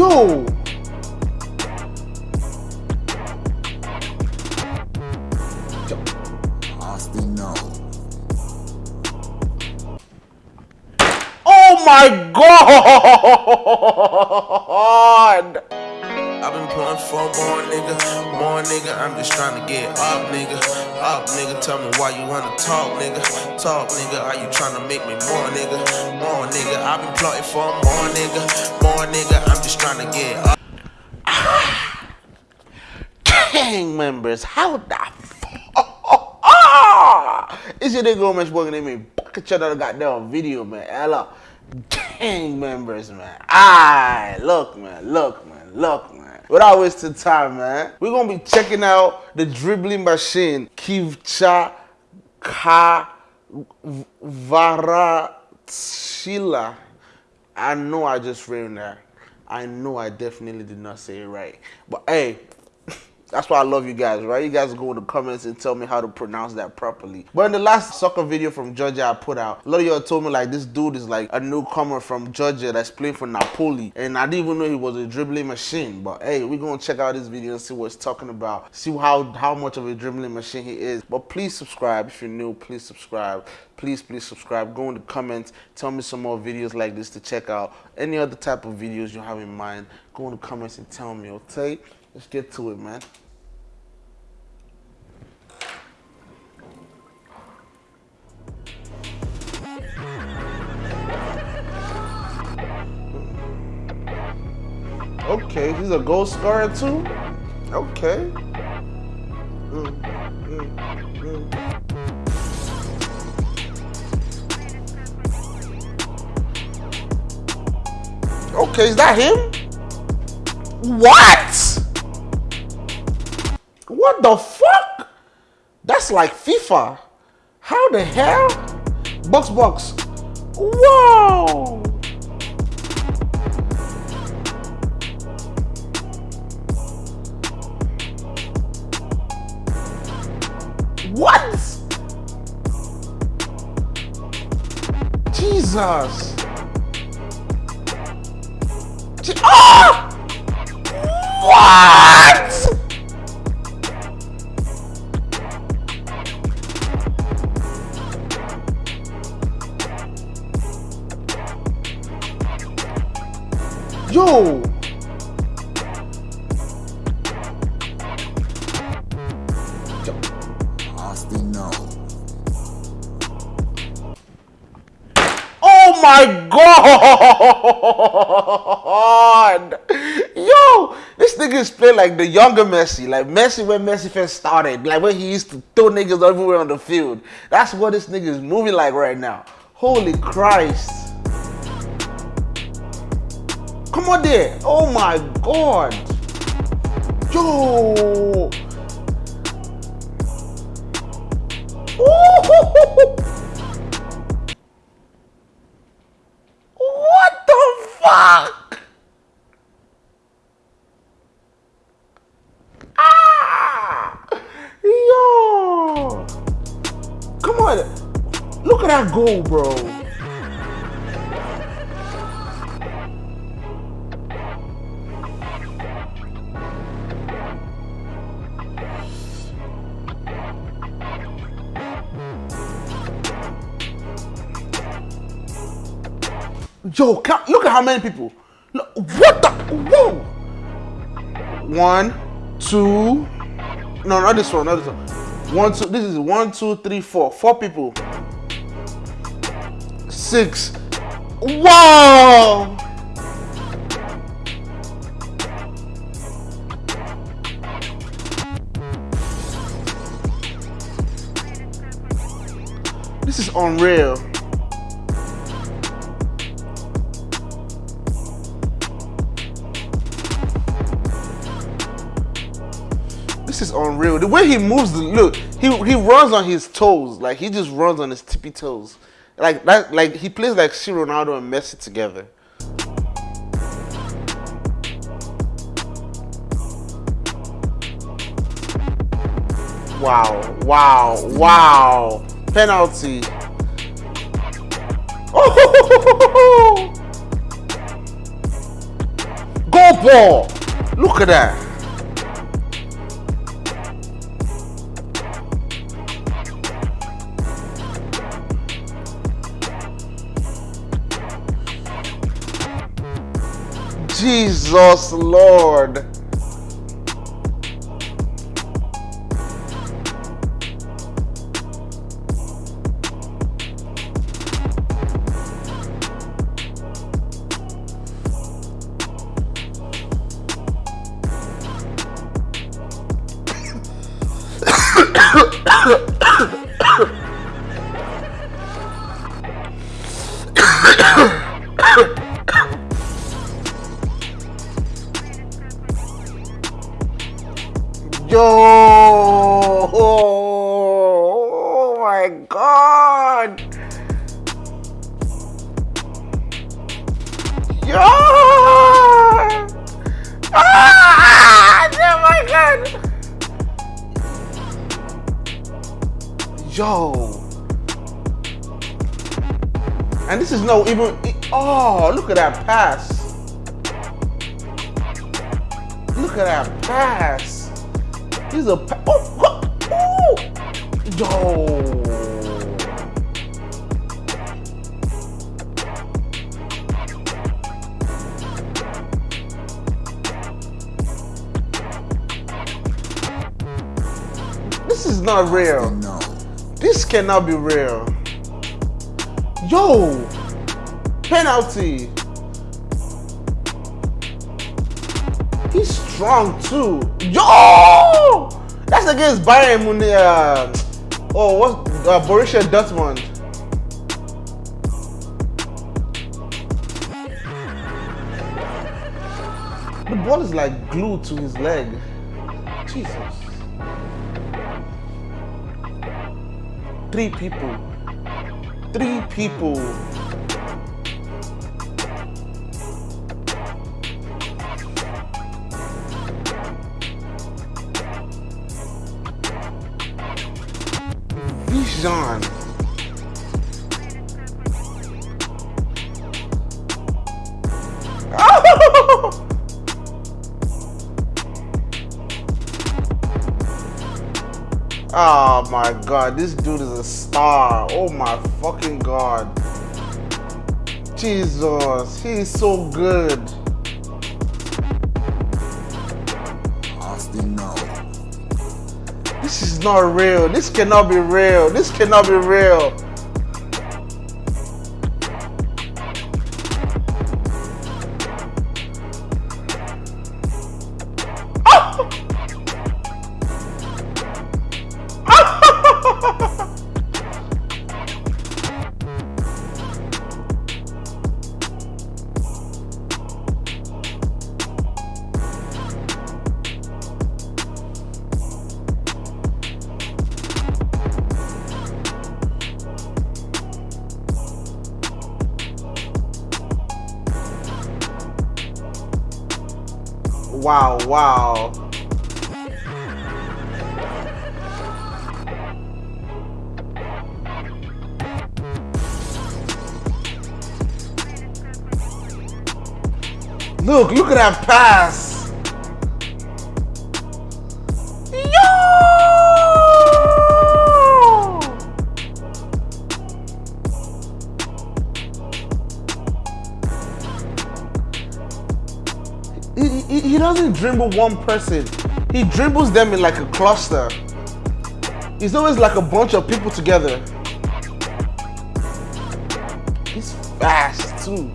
Yo! Oh my god! I've been pulling for more nigga, more nigga. I'm just trying to get up, nigga. Up, nigga. Tell me why you wanna talk, nigga. Talk, nigga. Are you trying to make me more, nigga? More, nigga. I've been plotting for more, nigga. More, nigga. I'm just trying to get up. Gang members, how the fuck? It's your nigga Omesh Boy name me bucket out of goddamn video, man. Hello. Gang members, man. I look, man, look, man, look, man. Without wasting time, man. We're gonna be checking out the dribbling machine, Kivcha Ka Varatshila. I know I just ruined that. I know I definitely did not say it right. But hey, that's why I love you guys, right? You guys go in the comments and tell me how to pronounce that properly. But in the last soccer video from Georgia I put out, a lot of y'all told me like this dude is like a newcomer from Georgia that's playing for Napoli. And I didn't even know he was a dribbling machine. But hey, we're gonna check out this video and see what it's talking about. See how, how much of a dribbling machine he is. But please subscribe if you're new, please subscribe. Please, please subscribe. Go in the comments. Tell me some more videos like this to check out. Any other type of videos you have in mind, go in the comments and tell me, okay? Let's get to it, man. Okay, he's a gold scorer too? Okay. Okay, is that him? What? What the fuck? That's like FIFA. How the hell? Box box. Whoa! What? Jesus. Je- Ah! My god! Yo, this nigga is playing like the younger Messi, like Messi when Messi first started, like when he used to throw niggas everywhere on the field. That's what this nigga is moving like right now. Holy Christ! Come on there! Oh my god! Yo! Goal, bro. Yo, look at how many people. Look, what the? Whoa! One, two. No, not this one. Not this one. One, two. This is one, two, three, four. Four people. Six. Whoa! This is unreal. This is unreal. The way he moves, look, he he runs on his toes, like he just runs on his tippy toes, like that. Like he plays like C Ronaldo and Messi together. Wow! Wow! Wow! Penalty! Oh! Goal ball. Look at that. Jesus Lord. Yo! Oh my god! Yo! Ah! Oh my god! Yo! And this is no even. Oh, look at that pass! Look at that pass! He's a oh, oh, oh. Yo. This is not real. No. This cannot be real. Yo, penalty. Strong too. Yo, that's against Bayern Munich. Uh, oh, what? Uh, Borussia Dortmund. The ball is like glued to his leg. Jesus. Three people. Three people. Vision. Oh my god, this dude is a star. Oh my fucking god. Jesus, he is so good. Not real. This cannot be real. This cannot be real. Wow, wow. Look, look at that pass. Dribble one person. He dribbles them in like a cluster. It's always like a bunch of people together. He's fast too.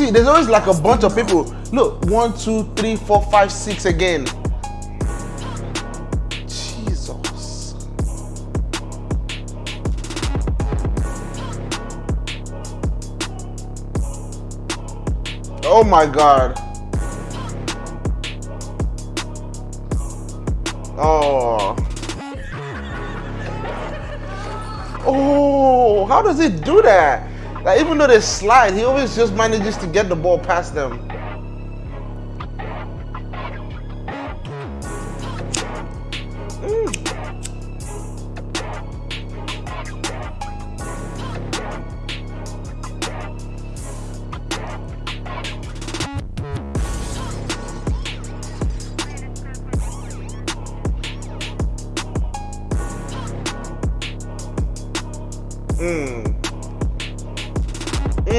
See, there's always like a bunch of people. Look, one, two, three, four, five, six again. Jesus. Oh my god. Oh. Oh, how does it do that? Like, even though they slide, he always just manages to get the ball past them. Mmm. Now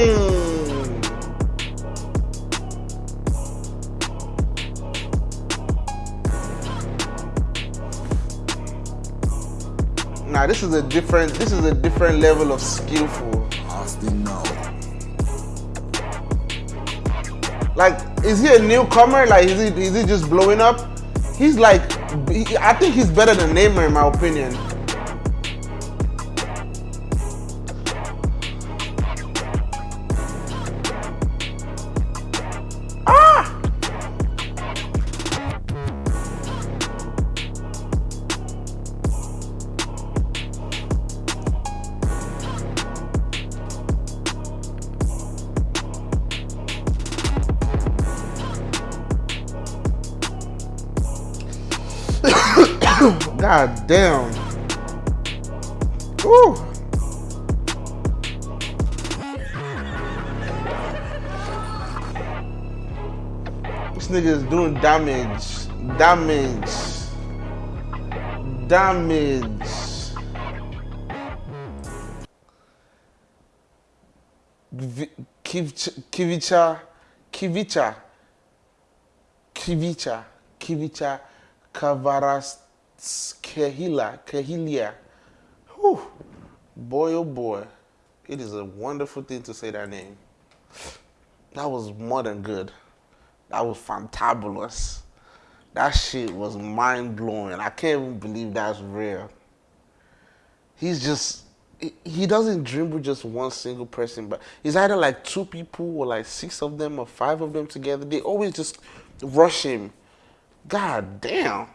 this is a different this is a different level of skillful. Austin no. Like is he a newcomer? Like is he is he just blowing up? He's like I think he's better than Neymar in my opinion. God damn. Ooh. This nigga is doing damage. Damage. Damage. Vi- Kivicha. Kivicha. Kivicha. Kivicha, Kivicha, Kavaras, Kehila, Kehilia. Whew. Boy, oh boy. It is a wonderful thing to say that name. That was more than good. That was fantabulous. That shit was mind blowing. I can't even believe that's real. He's just, he- doesn't dribble just one single person, but it's either like two people or like six of them or five of them together. They always just rush him. God damn.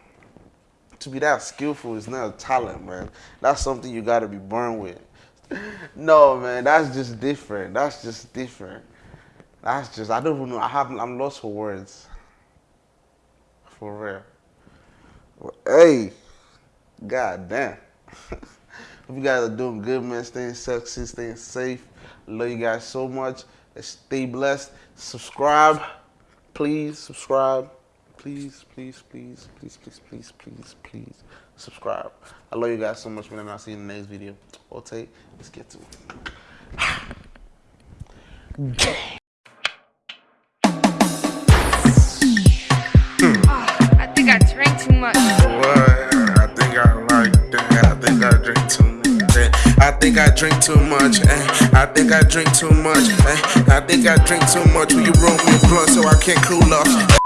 To be that skillful is not a talent, man. That's something you gotta be born with. No, man, that's just different. That's just different. That's just I don't even know. I have I'm lost for words. For real. Hey, god damn. Hope you guys are doing good, man. Staying sexy, staying safe. Love you guys so much. Stay blessed. Subscribe. Please subscribe. Please, please, please, please, please, please, please, please subscribe. I love you guys so much, man, and I'll see you in the next video. Okay, let's get to it. I think I drank too much. What? I think I like that. I think I drink too much. eh. I think I drink too much. eh. I think I drink too much. eh. I think I drink too much. Will you roll me a blunt so I can't cool off?